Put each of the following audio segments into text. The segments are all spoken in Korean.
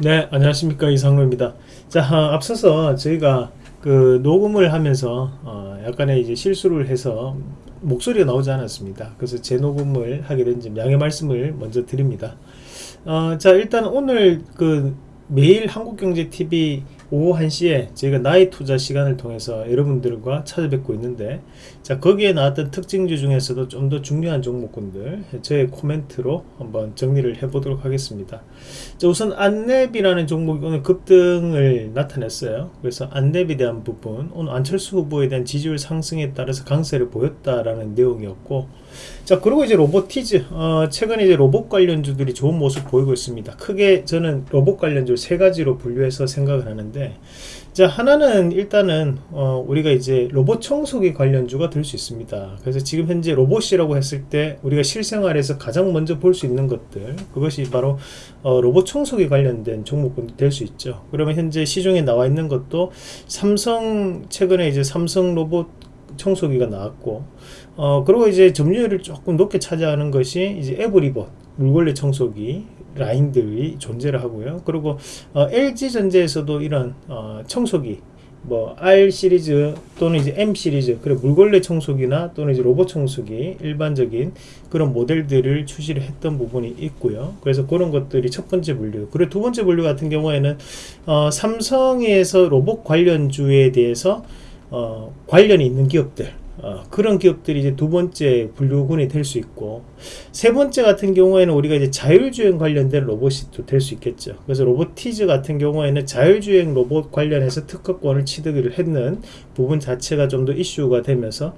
네 안녕하십니까. 이상로입니다. 자 아, 앞서서 저희가 그 녹음을 하면서 어, 약간의 이제 실수를 해서 목소리가 나오지 않았습니다. 그래서 재녹음을 하게 된 점 양해 말씀을 먼저 드립니다. 어, 자 일단 오늘 그 매일 한국경제TV 오후 1시에 저희가 나의 투자 시간을 통해서 여러분들과 찾아뵙고 있는데 자 거기에 나왔던 특징주 중에서도 좀 더 중요한 종목군들 저의 코멘트로 한번 정리를 해 보도록 하겠습니다. 자 우선 안랩이라는 종목이 오늘 급등을 나타냈어요. 그래서 안랩에 대한 부분 오늘 안철수 후보에 대한 지지율 상승에 따라서 강세를 보였다라는 내용이었고 자 그리고 이제 로보티즈 어, 최근에 이제 로봇 관련주들이 좋은 모습 보이고 있습니다. 크게 저는 로봇 관련주 세 가지로 분류해서 생각을 하는데 자 하나는 일단은 어, 우리가 이제 로봇 청소기 관련주가 될 수 있습니다. 그래서 지금 현재 로봇이라고 했을 때 우리가 실생활에서 가장 먼저 볼 수 있는 것들 그것이 바로 어, 로봇 청소기 관련된 종목군이 될 수 있죠. 그러면 현재 시중에 나와 있는 것도 삼성 최근에 이제 삼성 로봇 청소기가 나왔고 어 그리고 이제 점유율을 조금 높게 차지하는 것이 이제 에브리봇 물걸레 청소기 라인들이 존재를 하고요. 그리고 어, LG전자에서도 이런 어, 청소기 뭐 R 시리즈 또는 이제 M 시리즈 그리고 물걸레 청소기나 또는 이제 로봇 청소기 일반적인 그런 모델들을 출시를 했던 부분이 있고요. 그래서 그런 것들이 첫 번째 분류. 그리고 두 번째 분류 같은 경우에는 어, 삼성에서 로봇 관련주에 대해서 어, 관련이 있는 기업들 어, 그런 기업들이 이제 두 번째 분류군이 될 수 있고 세 번째 같은 경우에는 우리가 이제 자율주행 관련된 로봇이 또 될 수 있겠죠. 그래서 로보티즈 같은 경우에는 자율주행 로봇 관련해서 특허권을 취득을 했는 부분 자체가 좀 더 이슈가 되면서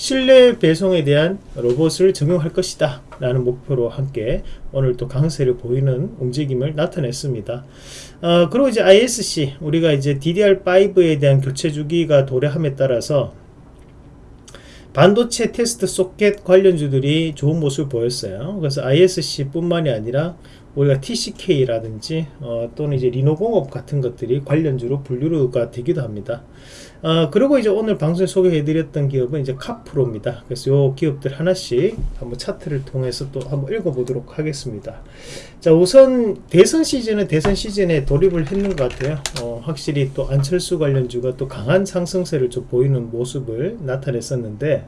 실내 배송에 대한 로봇을 적용할 것이다 라는 목표로 함께 오늘 또 강세를 보이는 움직임을 나타냈습니다. 어, 그리고 이제 ISC 우리가 이제 DDR5에 대한 교체 주기가 도래함에 따라서 반도체 테스트 소켓 관련주들이 좋은 모습을 보였어요. 그래서 ISC 뿐만이 아니라 우리가 TCK라든지 어, 또는 이제 리노공업 같은 것들이 관련주로 분류가 되기도 합니다. 어, 그리고 이제 오늘 방송에 소개해드렸던 기업은 이제 카프로입니다. 그래서 요 기업들 하나씩 한번 차트를 통해서 또 한번 읽어보도록 하겠습니다. 자 우선 대선 시즌은 대선 시즌에 돌입을 했는 것 같아요. 어, 확실히 또 안철수 관련주가 또 강한 상승세를 좀 보이는 모습을 나타냈었는데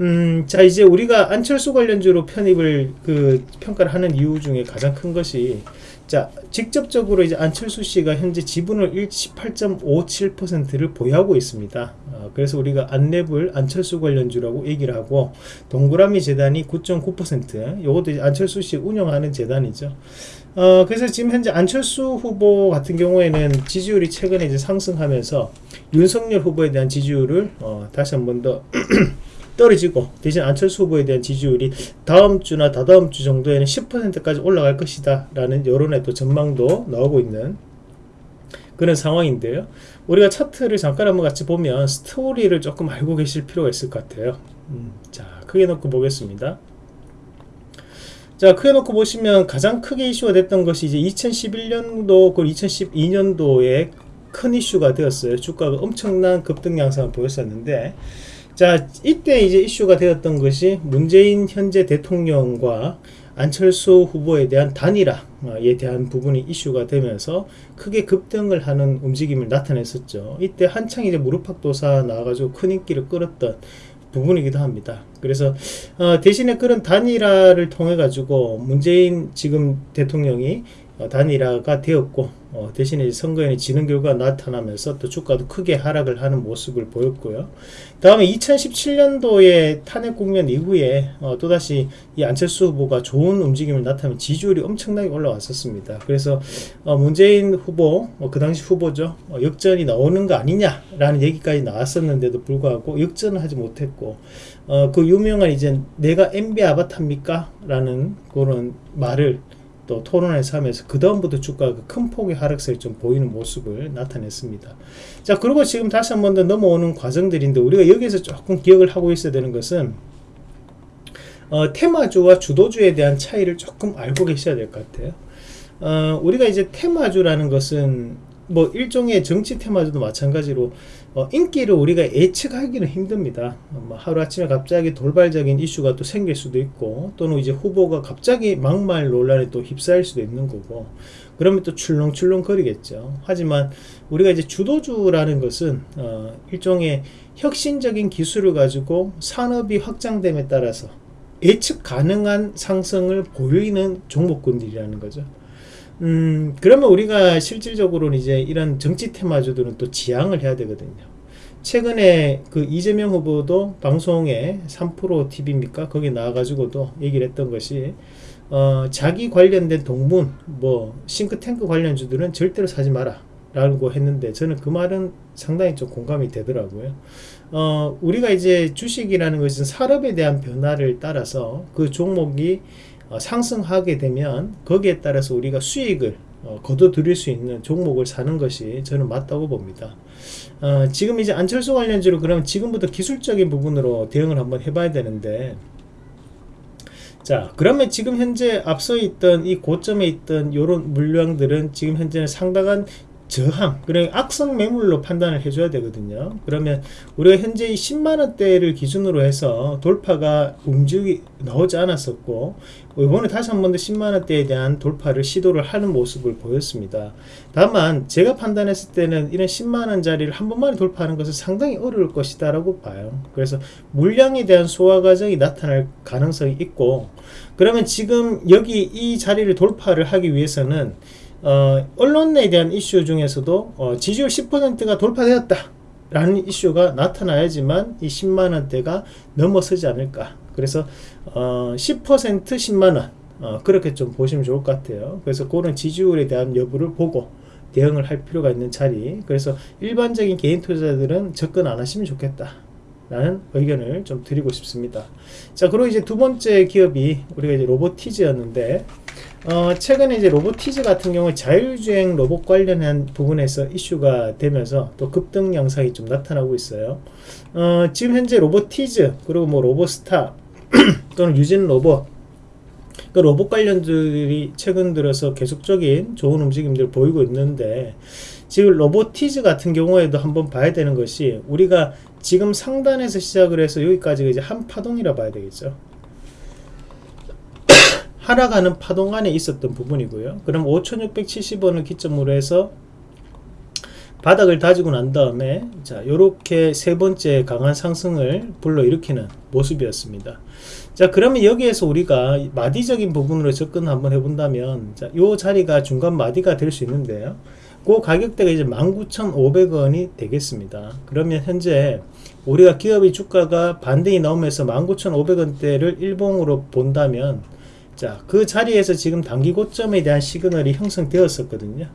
음, 자 이제 우리가 안철수 관련주로 편입을 그 평가를 하는 이유 중에 가장 큰 것이 자 직접적으로 이제 안철수 씨가 현재 지분을 18.57%를 보유하고 있습니다. 어, 그래서 우리가 안랩을 안철수 관련주라고 얘기를 하고 동그라미 재단이 9.9% 이것도 이제 안철수 씨 운영하는 재단이죠. 어, 그래서 지금 현재 안철수 후보 같은 경우에는 지지율이 최근에 이제 상승하면서 윤석열 후보에 대한 지지율을 어, 다시 한 번 더 떨어지고 대신 안철수 후보에 대한 지지율이 다음 주나 다다음 주 정도에는 10%까지 올라갈 것이다 라는 여론의 또 전망도 나오고 있는 그런 상황인데요. 우리가 차트를 잠깐 한번 같이 보면 스토리를 조금 알고 계실 필요가 있을 것 같아요. 음, 자 크게 놓고 보겠습니다. 자 크게 놓고 보시면 가장 크게 이슈가 됐던 것이 이제 2011년도 그리고 2012년도에 큰 이슈가 되었어요. 주가가 엄청난 급등 양상을 보였었는데 자 이때 이제 이슈가 되었던 것이 문재인 현재 대통령과 안철수 후보에 대한 단일화에 대한 부분이 이슈가 되면서 크게 급등을 하는 움직임을 나타냈었죠. 이때 한창 이제 무릎팍도사 나와가지고 큰 인기를 끌었던 부분이기도 합니다. 그래서 어, 대신에 그런 단일화를 통해 가지고 문재인 지금 대통령이 어, 단일화가 되었고 어, 대신에 선거에는 지는 결과가 나타나면서 또 주가도 크게 하락을 하는 모습을 보였고요. 다음에 2017년도에 탄핵 국면 이후에 어, 또다시 이 안철수 후보가 좋은 움직임을 나타내면 지지율이 엄청나게 올라왔었습니다. 그래서 어, 문재인 후보, 어, 그 당시 후보죠. 어, 역전이 나오는 거 아니냐라는 얘기까지 나왔었는데도 불구하고 역전을 하지 못했고 어, 그 유명한 이제 내가 MB 아바타입니까? 라는 그런 말을 또 토론회에서 하면서 그 다음부터 주가가 큰 폭의 하락세를 좀 보이는 모습을 나타냈습니다. 자 그리고 지금 다시 한 번 더 넘어오는 과정들인데 우리가 여기서 조금 기억을 하고 있어야 되는 것은 어, 테마주와 주도주에 대한 차이를 조금 알고 계셔야 될 것 같아요. 어, 우리가 이제 테마주라는 것은 뭐 일종의 정치 테마주도 마찬가지로 어, 인기를 우리가 예측하기는 힘듭니다. 어, 뭐 하루아침에 갑자기 돌발적인 이슈가 또 생길 수도 있고 또는 이제 후보가 갑자기 막말 논란에 또 휩싸일 수도 있는 거고 그러면 또 출렁출렁 거리겠죠. 하지만 우리가 이제 주도주라는 것은 어, 일종의 혁신적인 기술을 가지고 산업이 확장됨에 따라서 예측 가능한 상승을 보이는 종목군들이라는 거죠. 음, 그러면 우리가 실질적으로는 이제 이런 정치 테마주들은 또 지향을 해야 되거든요. 최근에 그 이재명 후보도 방송에 3프로 TV입니까? 거기 나와가지고도 얘기를 했던 것이, 어, 자기 관련된 동문, 뭐, 싱크탱크 관련주들은 절대로 사지 마라. 라고 했는데, 저는 그 말은 상당히 좀 공감이 되더라고요. 어, 우리가 이제 주식이라는 것은 산업에 대한 변화를 따라서 그 종목이 어, 상승하게 되면 거기에 따라서 우리가 수익을 어, 거둬들일 수 있는 종목을 사는 것이 저는 맞다고 봅니다. 어, 지금 이제 안철수 관련주로 그럼 지금부터 기술적인 부분으로 대응을 한번 해봐야 되는데 자 그러면 지금 현재 앞서 있던 이 고점에 있던 이런 물량들은 지금 현재는 상당한 저항, 그래 악성 매물로 판단을 해줘야 되거든요. 그러면 우리가 현재 10만원대를 기준으로 해서 돌파가 움직이 나오지 않았었고 이번에 다시 한 번 더 10만원대에 대한 돌파를 시도를 하는 모습을 보였습니다. 다만 제가 판단했을 때는 이런 10만원짜리를 한 번만에 돌파하는 것은 상당히 어려울 것이다 라고 봐요. 그래서 물량에 대한 소화 과정이 나타날 가능성이 있고 그러면 지금 여기 이 자리를 돌파를 하기 위해서는 어, 언론에 대한 이슈 중에서도 어, 지지율 10%가 돌파되었다 라는 이슈가 나타나야지만 이 10만원대가 넘어서지 않을까. 그래서 어, 10% 10만원 어, 그렇게 좀 보시면 좋을 것 같아요. 그래서 그런 지지율에 대한 여부를 보고 대응을 할 필요가 있는 자리. 그래서 일반적인 개인 투자자들은 접근 안 하시면 좋겠다 라는 의견을 좀 드리고 싶습니다. 자 그리고 이제 두 번째 기업이 우리가 이제 로보티즈였는데 어, 최근에 이제 로보티즈 같은 경우 자율주행 로봇 관련한 부분에서 이슈가 되면서 또 급등 양상이 좀 나타나고 있어요. 어, 지금 현재 로보티즈 그리고 뭐 로보스타 또는 유진 로봇 그 로봇 관련들이 최근 들어서 계속적인 좋은 움직임들 보이고 있는데 지금 로보티즈 같은 경우에도 한번 봐야 되는 것이 우리가 지금 상단에서 시작을 해서 여기까지 이제 한 파동이라 봐야 되겠죠. 하락하는 파동 안에 있었던 부분이고요. 그럼 5670원을 기점으로 해서 바닥을 다지고 난 다음에 자 요렇게 세 번째 강한 상승을 불러일으키는 모습이었습니다. 자 그러면 여기에서 우리가 마디적인 부분으로 접근 한번 해본다면 자 요 자리가 중간 마디가 될 수 있는데요. 그 가격대가 이제 19,500원이 되겠습니다. 그러면 현재 우리가 기업의 주가가 반등이 나오면서 19,500원대를 일봉으로 본다면 자, 그 자리에서 지금 단기 고점에 대한 시그널이 형성되었었거든요.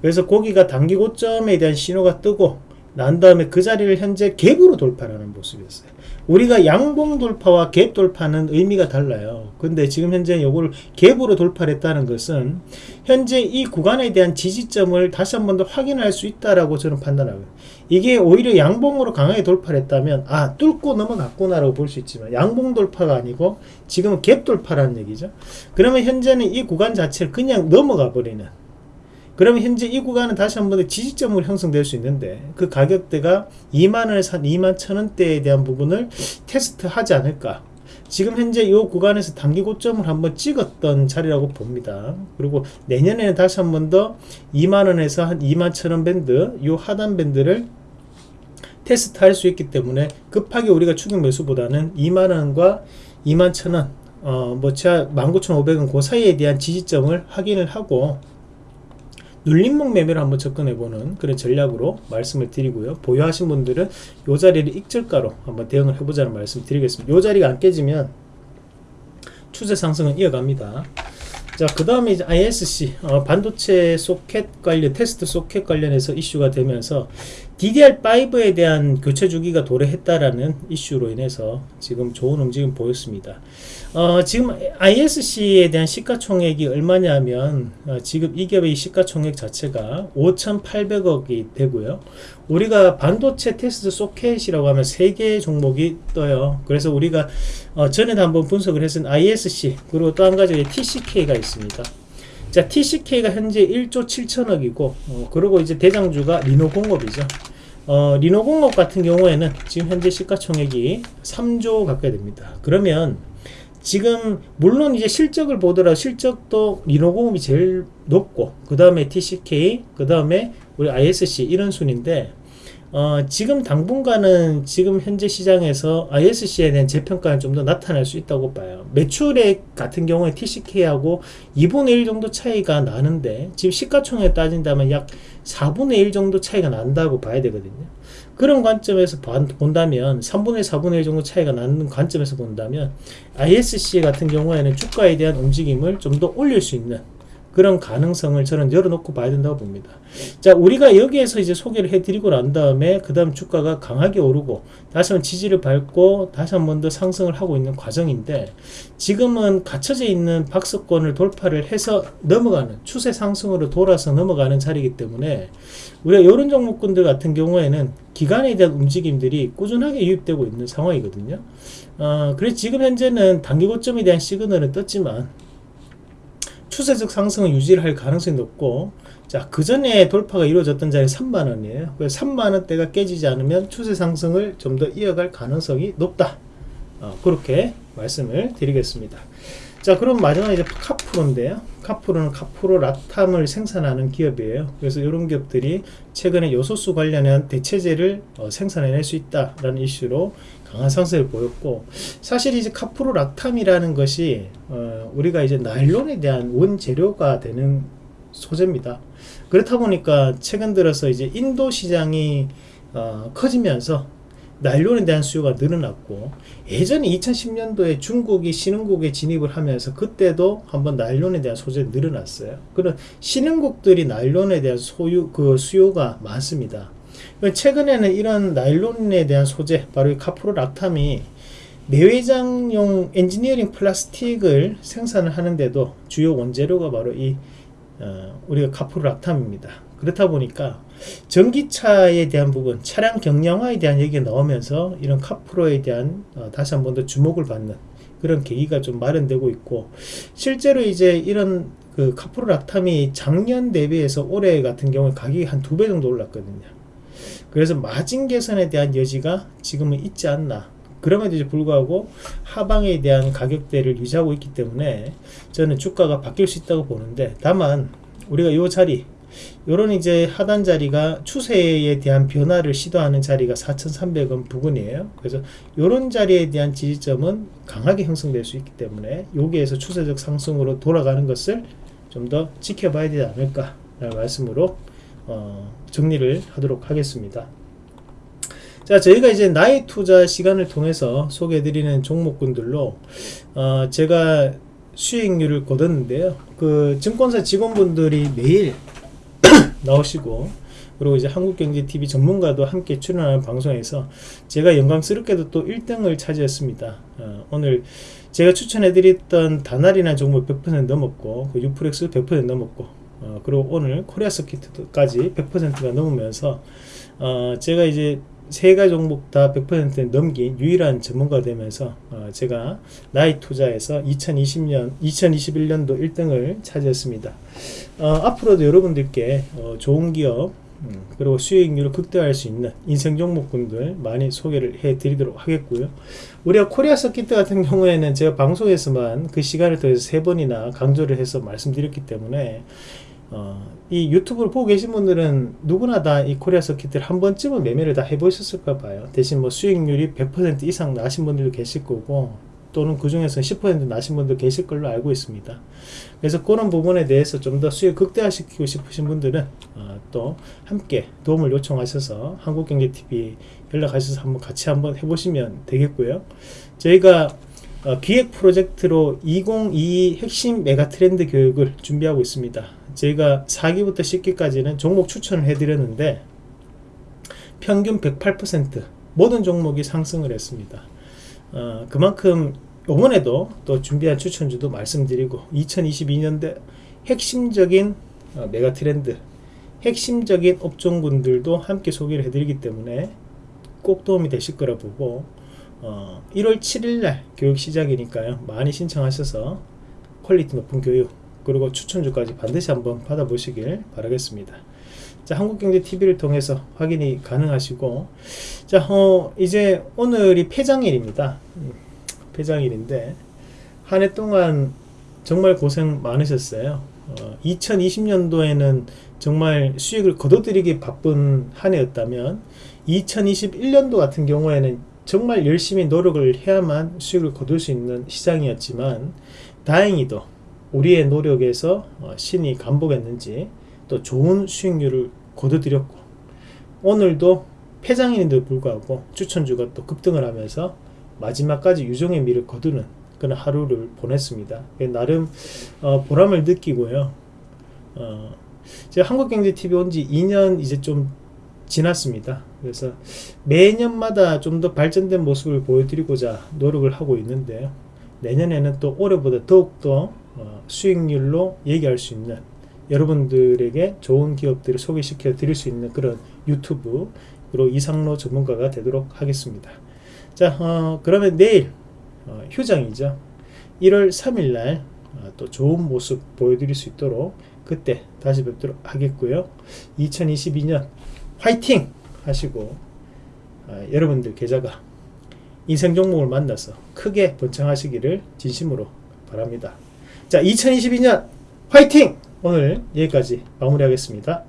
그래서 고기가 단기 고점에 대한 신호가 뜨고 난 다음에 그 자리를 현재 갭으로 돌파하는 모습이었어요. 우리가 양봉 돌파와 갭 돌파는 의미가 달라요. 근데 지금 현재 이걸 갭으로 돌파를 했다는 것은 현재 이 구간에 대한 지지점을 다시 한 번 더 확인할 수 있다라고 저는 판단하고요. 이게 오히려 양봉으로 강하게 돌파를 했다면 아 뚫고 넘어갔구나 라고 볼 수 있지만 양봉 돌파가 아니고 지금은 갭 돌파라는 얘기죠. 그러면 현재는 이 구간 자체를 그냥 넘어가 버리는 그러면 현재 이 구간은 다시 한번 지지점으로 형성될 수 있는데 그 가격대가 2만원에서 한 2만 천원대에 대한 부분을 테스트하지 않을까 지금 현재 이 구간에서 단기 고점을 한번 찍었던 자리라고 봅니다. 그리고 내년에는 다시 한 번 더 2만원에서 한 2만 천원 밴드 이 하단 밴드를 테스트 할 수 있기 때문에 급하게 우리가 추격 매수보다는 2만원과 2만 천원 어, 뭐, 19,500원 그 사이에 대한 지지점을 확인을 하고 눌림목 매매를 한번 접근해보는 그런 전략으로 말씀을 드리고요. 보유하신 분들은 이 자리를 익절가로 한번 대응을 해보자는 말씀 드리겠습니다. 이 자리가 안 깨지면 추세 상승은 이어갑니다. 자, 그 다음에 이제 ISC, 어, 반도체 소켓 관련, 테스트 소켓 관련해서 이슈가 되면서 DDR5에 대한 교체 주기가 도래했다라는 이슈로 인해서 지금 좋은 움직임 보였습니다. 어, 지금 ISC에 대한 시가총액이 얼마냐면 어, 지금 이 기업의 시가총액 자체가 5,800억이 되고요. 우리가 반도체 테스트 소켓이라고 하면 3개의 종목이 떠요. 그래서 우리가 어, 전에 한번 분석을 했던 ISC 그리고 또 한 가지 TCK가 있습니다. 자 TCK가 현재 1조 7천억이고 어, 그리고 이제 대장주가 리노공업이죠. 어, 리노공업 같은 경우에는 지금 현재 시가총액이 3조 가까이 됩니다. 그러면 지금 물론 이제 실적을 보더라도 실적도 리노공업이 제일 높고 그 다음에 TCK 그 다음에 우리 ISC 이런 순인데 어, 지금 당분간은 지금 현재 시장에서 ISC에 대한 재평가는 좀 더 나타날 수 있다고 봐요. 매출액 같은 경우에 TCK하고 2분의 1 정도 차이가 나는데 지금 시가총액 따진다면 약 4분의 1 정도 차이가 난다고 봐야 되거든요. 그런 관점에서 본다면 3분의 4분의 1 정도 차이가 나는 관점에서 본다면 ISC 같은 경우에는 주가에 대한 움직임을 좀 더 올릴 수 있는 그런 가능성을 저는 열어놓고 봐야 된다고 봅니다. 자, 우리가 여기에서 이제 소개를 해드리고 난 다음에 그 다음 주가가 강하게 오르고 다시 한번 지지를 밟고 다시 한 번 더 상승을 하고 있는 과정인데 지금은 갇혀져 있는 박스권을 돌파를 해서 넘어가는 추세 상승으로 돌아서 넘어가는 자리이기 때문에 우리가 이런 종목군들 같은 경우에는 기간에 대한 움직임들이 꾸준하게 유입되고 있는 상황이거든요. 어, 그래서 지금 현재는 단기 고점에 대한 시그널은 떴지만 추세적 상승을 유지를 할 가능성이 높고 자, 그 전에 돌파가 이루어졌던 자리 3만원이에요. 그래서 3만원대가 깨지지 않으면 추세 상승을 좀 더 이어갈 가능성이 높다. 어, 그렇게 말씀을 드리겠습니다. 자, 그럼 마지막 이제 카프로인데요. 카프로는 카프로 라탐을 생산하는 기업이에요. 그래서 이런 기업들이 최근에 요소수 관련한 대체제를 어, 생산해낼 수 있다라는 이슈로 강한 상승을 보였고 사실 이제 카프로 락탐이라는 것이 어, 우리가 이제 나일론에 대한 원재료가 되는 소재입니다. 그렇다 보니까 최근 들어서 이제 인도 시장이 어, 커지면서 나일론에 대한 수요가 늘어났고 예전에 2010년도에 중국이 신흥국에 진입을 하면서 그때도 한번 나일론에 대한 소재 늘어났어요. 그런 신흥국들이 나일론에 대한 소유 그 수요가 많습니다. 최근에는 이런 나일론에 대한 소재 바로 이 카프로락탐이 내외장용 엔지니어링 플라스틱을 생산을 하는데도 주요 원재료가 바로 이 어, 우리가 카프로락탐입니다. 그렇다 보니까 전기차에 대한 부분, 차량 경량화에 대한 얘기가 나오면서 이런 카프로에 대한 어, 다시 한 번 더 주목을 받는 그런 계기가 좀 마련되고 있고 실제로 이제 이런 그 카프로락탐이 작년 대비해서 올해 같은 경우에 가격이 한 두 배 정도 올랐거든요. 그래서 마진 개선에 대한 여지가 지금은 있지 않나 그럼에도 불구하고 하방에 대한 가격대를 유지하고 있기 때문에 저는 주가가 바뀔 수 있다고 보는데 다만 우리가 이 자리 요런 이제 하단 자리가 추세에 대한 변화를 시도하는 자리가 4,300원 부근이에요. 그래서 요런 자리에 대한 지지점은 강하게 형성될 수 있기 때문에 여기에서 추세적 상승으로 돌아가는 것을 좀 더 지켜봐야 되지 않을까 라는 말씀으로 어, 정리를 하도록 하겠습니다. 자, 저희가 이제 나의 투자 시간을 통해서 소개해드리는 종목군들로 어, 제가 수익률을 거뒀는데요. 그 증권사 직원분들이 매일 나오시고 그리고 이제 한국경제TV 전문가도 함께 출연하는 방송에서 제가 영광스럽게도 또 1등을 차지했습니다. 어, 오늘 제가 추천해드렸던 다날이나 종목 100% 넘었고 그 유프렉스 100% 넘었고 어, 그리고 오늘 코리아써키트까지 100%가 넘으면서 어, 제가 이제 세 가지 종목 다 100% 넘긴 유일한 전문가 되면서 어, 제가 나이 투자에서 2020년 2021년도 1등을 차지했습니다. 어, 앞으로도 여러분들께 어, 좋은 기업 음, 그리고 수익률을 극대화할 수 있는 인생 종목군들 많이 소개를 해 드리도록 하겠고요. 우리가 코리아써키트 같은 경우에는 제가 방송에서만 그 시간을 더해서 세 번이나 강조를 해서 말씀드렸기 때문에 어, 이 유튜브를 보고 계신 분들은 누구나 다 이 코리아 서킷을 한 번쯤은 매매를 다 해보셨을까 봐요. 대신 뭐 수익률이 100% 이상 나신 분들도 계실 거고 또는 그 중에서 10% 나신 분도 계실 걸로 알고 있습니다. 그래서 그런 부분에 대해서 좀 더 수익 극대화시키고 싶으신 분들은 어, 또 함께 도움을 요청하셔서 한국경제TV 연락하셔서 한번 같이 한번 해보시면 되겠고요. 저희가 어, 기획 프로젝트로 2022 핵심 메가 트렌드 교육을 준비하고 있습니다. 저희가 4기부터 10기까지는 종목 추천을 해드렸는데 평균 108% 모든 종목이 상승을 했습니다. 어, 그만큼 이번에도 또 준비한 추천주도 말씀드리고 2022년대 핵심적인 어, 메가 트렌드 핵심적인 업종군들도 함께 소개를 해드리기 때문에 꼭 도움이 되실 거라 보고 어, 1월 7일날 교육 시작이니까요 많이 신청하셔서 퀄리티 높은 교육 그리고 추천주까지 반드시 한번 받아보시길 바라겠습니다. 자, 한국경제TV를 통해서 확인이 가능하시고, 자, 어, 이제 오늘이 폐장일입니다. 음, 폐장일인데, 한 해 동안 정말 고생 많으셨어요. 어, 2020년도에는 정말 수익을 거둬들이기 바쁜 한 해였다면, 2021년도 같은 경우에는 정말 열심히 노력을 해야만 수익을 거둘 수 있는 시장이었지만, 다행히도 우리의 노력에서 어, 신이 감복했는지, 또 좋은 수익률을 거둬들였고 오늘도 폐장인데도 불구하고 추천주가 또 급등을 하면서 마지막까지 유종의 미를 거두는 그런 하루를 보냈습니다. 나름 어, 보람을 느끼고요. 어, 제가 한국경제TV 온 지 2년 이제 좀 지났습니다. 그래서 매년마다 좀 더 발전된 모습을 보여드리고자 노력을 하고 있는데요. 내년에는 또 올해보다 더욱더 어, 수익률로 얘기할 수 있는 여러분들에게 좋은 기업들을 소개시켜 드릴 수 있는 그런 유튜브로 이상로 전문가가 되도록 하겠습니다. 자, 어, 그러면 내일 어, 휴장이죠. 1월 3일 날또 어, 좋은 모습 보여드릴 수 있도록 그때 다시 뵙도록 하겠고요. 2022년 화이팅 하시고 어, 여러분들 계좌가 인생 종목을 만나서 크게 번창하시기를 진심으로 바랍니다. 자, 2022년 화이팅! 오늘 여기까지 마무리하겠습니다.